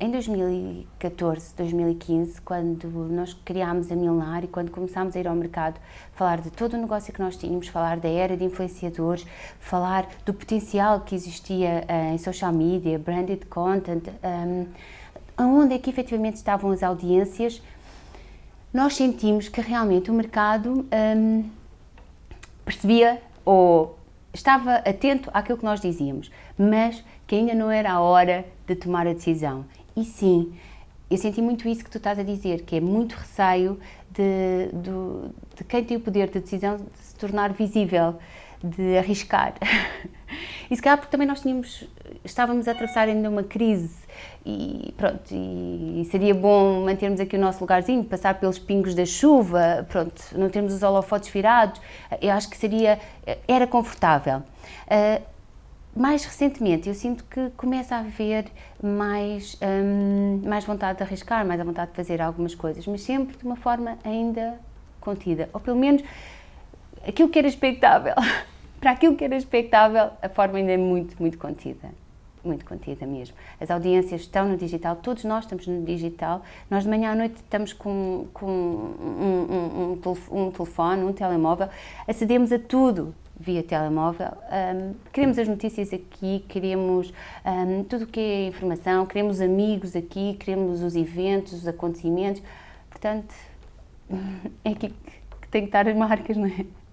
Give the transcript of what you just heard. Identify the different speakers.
Speaker 1: Em 2014, 2015, quando nós criámos a Milnar e quando começámos a ir ao mercado falar de todo o negócio que nós tínhamos, falar da era de influenciadores, falar do potencial que existia uh, em social media, branded content, um, onde é que efetivamente estavam as audiências, nós sentimos que realmente o mercado um, percebia ou estava atento àquilo que nós dizíamos, mas que ainda não era a hora de tomar a decisão. E sim, eu senti muito isso que tu estás a dizer, que é muito receio de, de, de quem tem o poder de decisão de se tornar visível, de arriscar. E se calhar porque também nós tínhamos, estávamos a atravessar ainda uma crise e pronto, e, seria bom mantermos aqui o nosso lugarzinho, passar pelos pingos da chuva, pronto, não termos os holofotes virados, eu acho que seria, era confortável. Uh, mais recentemente eu sinto que começa a haver mais, um, mais vontade de arriscar, mais a vontade de fazer algumas coisas, mas sempre de uma forma ainda contida, ou pelo menos aquilo que era expectável. Para aquilo que era expectável, a forma ainda é muito, muito contida. Muito contida mesmo. As audiências estão no digital, todos nós estamos no digital. Nós de manhã à noite estamos com, com um, um, um telefone, um telemóvel, acedemos a tudo via telemóvel. Um, queremos as notícias aqui, queremos um, tudo o que é informação, queremos amigos aqui, queremos os eventos, os acontecimentos. Portanto, é aqui que tem que estar as marcas, não é?